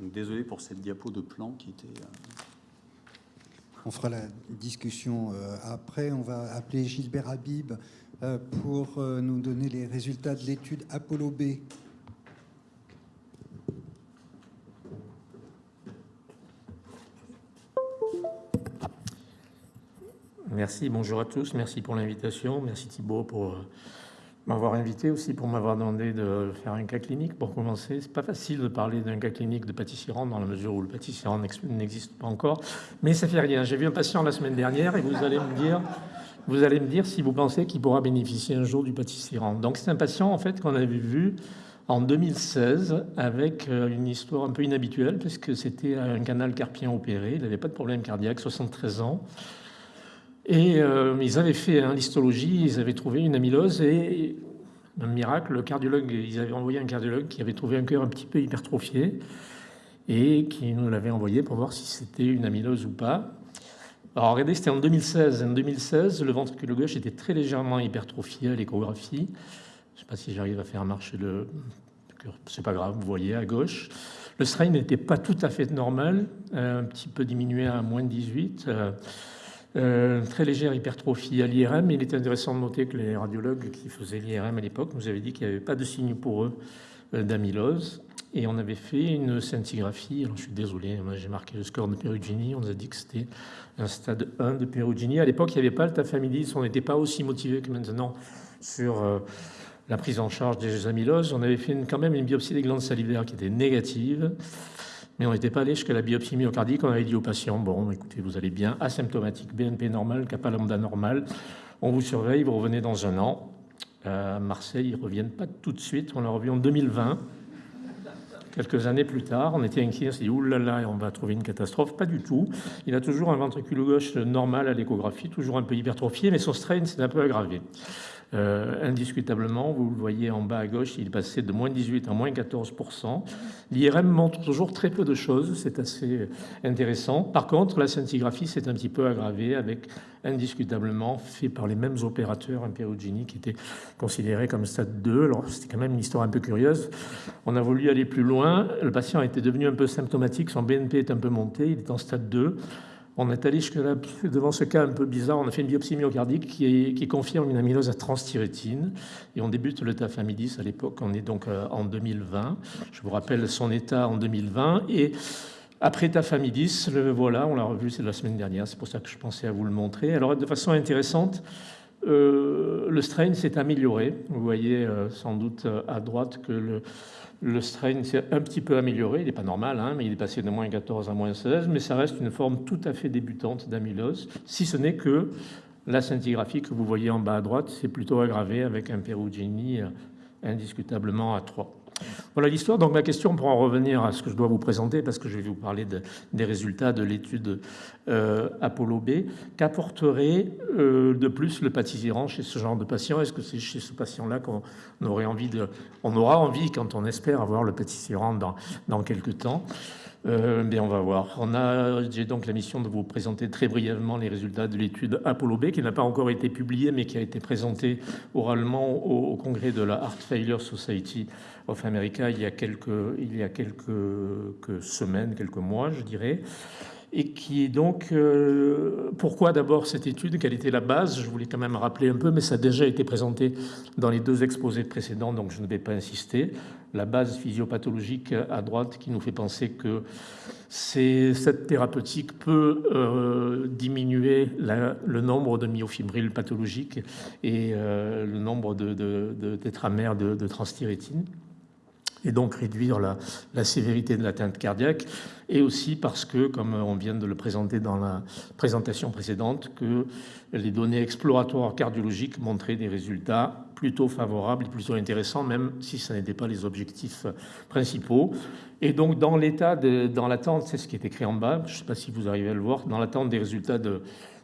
Donc, désolé pour cette diapo de plan qui était... euh, On fera la discussion euh, après. On va appeler Gilbert Habib euh, pour euh, nous donner les résultats de l'étude Apollo B. Merci, bonjour à tous, merci pour l'invitation, merci Thibault pour euh, m'avoir invité aussi, pour m'avoir demandé de faire un cas clinique. Pour commencer, c'est pas facile de parler d'un cas clinique de pâtissier-rang dans la mesure où le pâtissier-rang n'ex- n'existe pas encore, mais ça fait rien. J'ai vu un patient la semaine dernière et vous allez me dire, vous allez me dire si vous pensez qu'il pourra bénéficier un jour du pâtissier-rang. Donc c'est un patient en fait qu'on avait vu en 2016 avec euh, une histoire un peu inhabituelle parce que c'était un canal carpien opéré, il n'avait pas de problème cardiaque, 73 ans. Et euh, ils avaient fait un l'histologie, ils avaient trouvé une amylose et un miracle, le cardiologue, ils avaient envoyé un cardiologue qui avait trouvé un cœur un petit peu hypertrophié et qui nous l'avait envoyé pour voir si c'était une amylose ou pas. Alors regardez, c'était en 2016. En 2016, le ventricule gauche était très légèrement hypertrophié à l'échographie. Je ne sais pas si j'arrive à faire marcher le cœur, c'est pas grave, vous voyez à gauche. Le strain n'était pas tout à fait normal, euh, un petit peu diminué à moins de 18. Euh, très légère hypertrophie à l'IRM. Il est intéressant de noter que les radiologues qui faisaient l'IRM à l'époque nous avaient dit qu'il n'y avait pas de signe pour eux euh, d'amylose. Et on avait fait une scintigraphie. Je suis désolé, moi j'ai marqué le score de Perugini. On nous a dit que c'était un stade 1 de Perugini. À l'époque, il n'y avait pas le tafamidis. On n'était pas aussi motivé que maintenant sur euh, la prise en charge des amyloses. On avait fait quand même une biopsie des glandes salivaires qui était négative. Mais on n'était pas allé jusqu'à la biopsie myocardique. On avait dit au patient, bon, écoutez, vous allez bien, asymptomatique, BNP normal, kappa lambda normal. On vous surveille, vous revenez dans un an. Euh, à Marseille, ils ne reviennent pas tout de suite. On l'a revu en 2020. Quelques années plus tard, on était inquiet, on s'est dit, oulala, on va trouver une catastrophe. Pas du tout. Il a toujours un ventricule gauche normal à l'échographie, toujours un peu hypertrophié, mais son strain s'est un peu aggravé. Euh, indiscutablement, vous le voyez en bas à gauche, il est passé de moins 18 à moins 14%. L'IRM montre toujours très peu de choses, c'est assez intéressant. Par contre, la scintigraphie s'est un petit peu aggravée avec indiscutablement fait par les mêmes opérateurs un Perugini qui était considéré comme stade 2. Alors c'était quand même une histoire un peu curieuse. On a voulu aller plus loin. Le patient était devenu un peu symptomatique, son BNP est un peu monté, il est en stade 2. On est allé jusque là, devant ce cas un peu bizarre, on a fait une biopsie myocardique qui, qui confirme une amylose à transthyrétine. Et on débute le tafamidis à l'époque, on est donc euh, en 2020. Je vous rappelle son état en 2020. Et après tafamidis, le voilà, on l'a revu, c'est la semaine dernière, c'est pour ça que je pensais à vous le montrer. Alors de façon intéressante, euh, le strain s'est amélioré. Vous voyez euh, sans doute euh, à droite que le, strain s'est un petit peu amélioré. Il n'est pas normal, hein, mais il est passé de moins 14 à moins 16. Mais ça reste une forme tout à fait débutante d'amylose, si ce n'est que la scintigraphie que vous voyez en bas à droite, c'est plutôt aggravé avec un Perugini indiscutablement à 3. Voilà l'histoire. Donc ma question, pour en revenir à ce que je dois vous présenter, parce que je vais vous parler de- des résultats de l'étude euh, Apollo B, qu'apporterait euh, de plus le pâtissier-rang chez ce genre de patient? Est-ce que c'est chez ce patient-là qu'on aurait envie de, on aura envie quand on espère avoir le pâtissier-rang dans, dans quelques temps? Euh, on va voir. J'ai donc la mission de vous présenter très brièvement les résultats de l'étude Apollo B, qui n'a pas encore été publiée, mais qui a été présentée oralement au, congrès de la Heart Failure Society of America il y a quelques semaines, quelques mois, je dirais. Et qui est donc, euh, pourquoi d'abord cette étude Quelle était la base Je voulais quand même rappeler un peu, mais ça a déjà été présenté dans les deux exposés précédents, donc je ne vais pas insister. La base physiopathologique à droite qui nous fait penser que cette thérapeutique peut euh, diminuer le nombre de myofibrilles pathologiques et euh, le nombre de, de, de tétramères et donc réduire la, sévérité de l'atteinte cardiaque, et aussi parce que, comme on vient de le présenter dans la présentation précédente, que les données exploratoires cardiologiques montraient des résultats plutôt favorables et plutôt intéressants, même si ce n'étaient pas les objectifs principaux. Et donc, dans l'état, dans l'attente, c'est ce qui est écrit en bas, je ne sais pas si vous arrivez à le voir, dans l'attente des résultats de,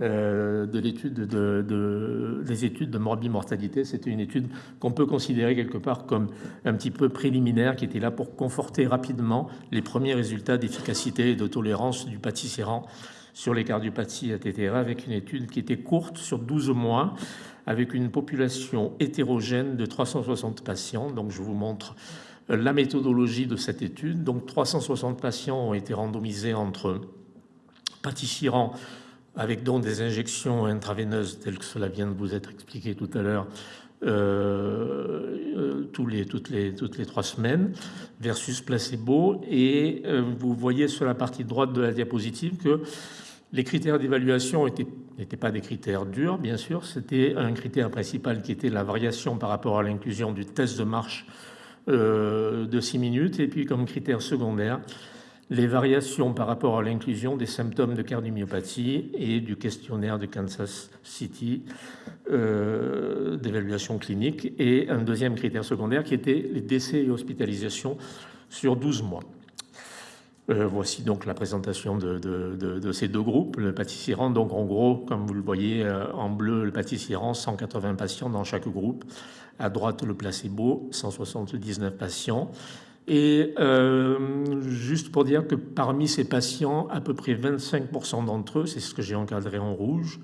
de l'étude de, de- des études de morbimortalité. C'était une étude qu'on peut considérer quelque part comme un petit peu préliminaire, qui était là pour conforter rapidement les premiers résultats d'efficacité et de tolérance du pâtissier-rang sur les cardiopathies ATTR, avec une étude qui était courte sur 12 mois, avec une population hétérogène de 360 patients. Donc je vous montre la méthodologie de cette étude. Donc 360 patients ont été randomisés entre pâtissirant avec donc des injections intraveineuses telles que cela vient de vous être expliqué tout à l'heure euh, euh, les, toutes, les, toutes les trois semaines versus placebo. Et euh, vous voyez sur la partie droite de la diapositive que les critères d'évaluation n'étaient pas des critères durs, bien sûr. C'était un critère principal qui était la variation par rapport à l'inclusion du test de marche de 6 minutes. Et puis comme critère secondaire, les variations par rapport à l'inclusion des symptômes de cardiomyopathie et du questionnaire de Kansas City euh, d'évaluation clinique et un deuxième critère secondaire qui était les décès et hospitalisations sur 12 mois. Euh, voici donc la présentation de, ces deux groupes. Le pâtissier-rang, donc en gros, comme vous le voyez euh, en bleu, le pâtissier-rang, 180 patients dans chaque groupe. À droite, le placebo, 179 patients. Et euh, juste pour dire que parmi ces patients, à peu près 25% d'entre eux, c'est ce que j'ai encadré en rouge,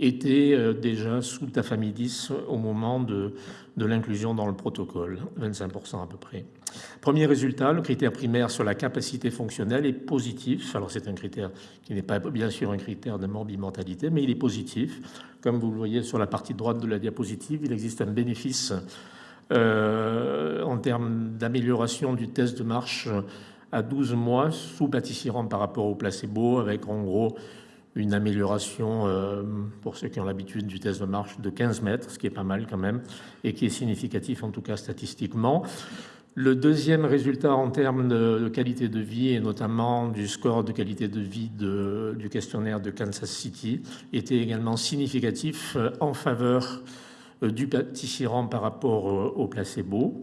étaient euh, déjà sous tafamidis au moment de, de l'inclusion dans le protocole, 25% à peu près. Premier résultat, le critère primaire sur la capacité fonctionnelle est positif. Alors c'est un critère qui n'est pas bien sûr un critère de morbimortalité, mais il est positif. Comme vous le voyez sur la partie droite de la diapositive, il existe un bénéfice euh, en termes d'amélioration du test de marche à 12 mois sous pâtissierant par rapport au placebo, avec en gros une amélioration, euh, pour ceux qui ont l'habitude du test de marche, de 15 mètres, ce qui est pas mal quand même, et qui est significatif en tout cas statistiquement. Le deuxième résultat en termes de, qualité de vie, et notamment du score de qualité de vie du questionnaire de Kansas City, était également significatif euh, en faveur du pâtissierant par rapport au placebo.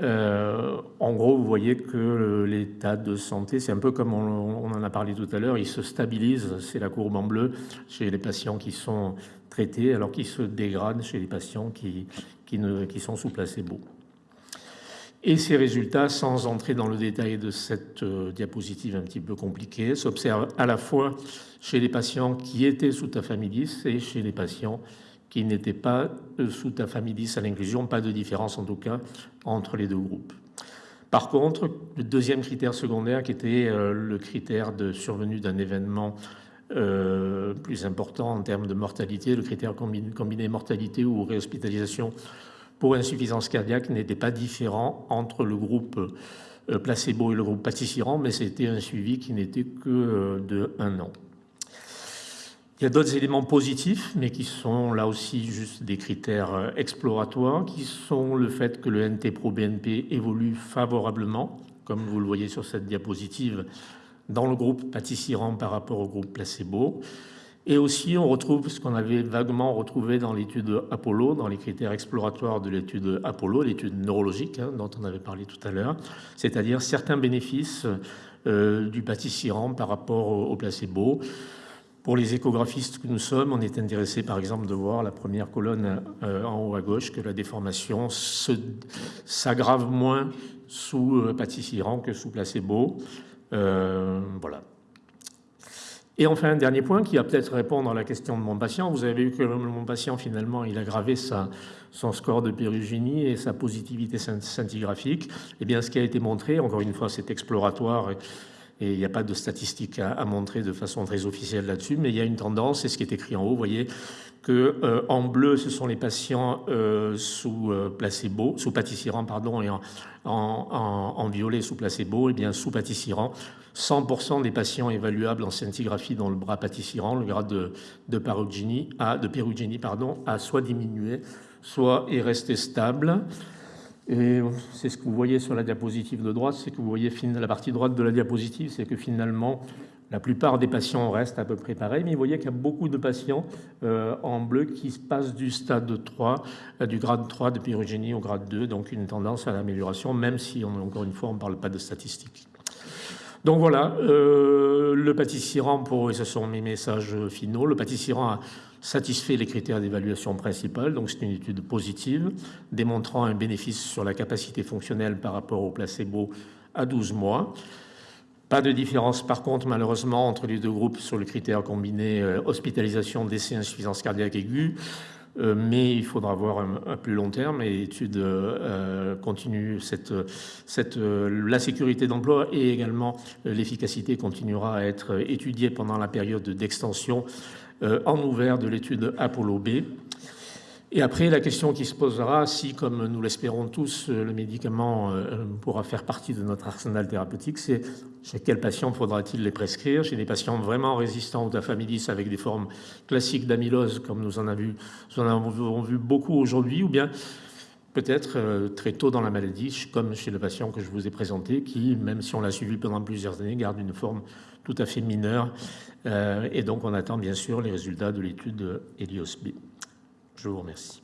Euh, en gros, vous voyez que l'état de santé, c'est un peu comme on, en a parlé tout à l'heure, il se stabilise, c'est la courbe en bleu, chez les patients qui sont traités, alors qu'il se dégrade chez les patients qui, qui, sont sous placebo. Et ces résultats, sans entrer dans le détail de cette euh, diapositive un petit peu compliquée, s'observent à la fois chez les patients qui étaient sous tafamidis et chez les patients qui n'étaient pas euh, sous ta famille à l'inclusion, pas de différence en tout cas entre les deux groupes. Par contre, le deuxième critère secondaire, qui était euh, le critère de survenue d'un événement euh, plus important en termes de mortalité, le critère combiné, mortalité ou réhospitalisation pour insuffisance cardiaque n'était pas différent entre le groupe placebo et le groupe pâtissierant, mais c'était un suivi qui n'était que de un an. Il y a d'autres éléments positifs, mais qui sont là aussi juste des critères euh, exploratoires, qui sont le fait que le NT-pro-BNP évolue favorablement, comme vous le voyez sur cette diapositive, dans le groupe pâtissierant par rapport au groupe placebo. Et aussi, on retrouve ce qu'on avait vaguement retrouvé dans l'étude Apollo, dans les critères exploratoires de l'étude Apollo, l'étude neurologique hein, dont on avait parlé tout à l'heure, c'est-à-dire certains bénéfices euh, du pâtissierant par rapport au placebo. Pour les échographistes que nous sommes, on est intéressé par exemple de voir la première colonne euh, en haut à gauche que la déformation s'aggrave moins sous euh, que sous placebo. Euh, voilà. Et enfin, un dernier point qui va peut-être répondre à la question de mon patient. Vous avez vu que mon patient, finalement, il a gravé son score de pérugénie et sa positivité scintigraphique. Eh bien, ce qui a été montré, encore une fois, c'est exploratoire il n'y a pas de statistiques à, montrer de façon très officielle là-dessus, mais il y a une tendance, c'est ce qui est écrit en haut, vous voyez, que euh, en bleu, ce sont les patients euh, sous euh, placebo, sous pâtissierant, pardon, et en, violet sous placebo, et bien sous pâtissierant, 100% des patients évaluables en scintigraphie dans le bras pâtissierant, le grade de, de, a, de pardon, a soit diminué, soit est resté stable. Et c'est ce que vous voyez sur la diapositive de droite, c'est que vous voyez la partie droite de la diapositive, c'est que finalement, la plupart des patients restent à peu près pareils, mais vous voyez qu'il y a beaucoup de patients euh, en bleu qui passent du stade 3, euh, du grade 3 de pyrogénie au grade 2, donc une tendance à l'amélioration, même si, encore une fois, on ne parle pas de statistiques. Donc voilà, euh, le pâtissier-rang, pour, et ce sont mes messages finaux, le pâtissier-rang a satisfait les critères d'évaluation principale, donc c'est une étude positive, démontrant un bénéfice sur la capacité fonctionnelle par rapport au placebo à 12 mois. Pas de différence par contre malheureusement entre les deux groupes sur le critère combiné euh, hospitalisation, décès, insuffisance cardiaque aiguë. euh, mais il faudra voir un, plus long terme et l'étude euh, continue. Cette, cette, la sécurité d'emploi et également l'efficacité continuera à être étudiée pendant la période d'extension en ouvert de l'étude Apollo B. Et après, la question qui se posera, si, comme nous l'espérons tous, le médicament euh, pourra faire partie de notre arsenal thérapeutique, c'est chez quels patients faudra-t-il les prescrire? Chez des patients vraiment résistants aux tafamidis avec des formes classiques d'amylose, comme nous en, avons vu, nous en avons vu beaucoup aujourd'hui, ou bien peut-être euh, très tôt dans la maladie, comme chez le patient que je vous ai présenté, qui, même si on l'a suivi pendant plusieurs années, garde une forme tout à fait mineure. Euh, et donc, on attend bien sûr les résultats de l'étude Helios B. Je vous remercie.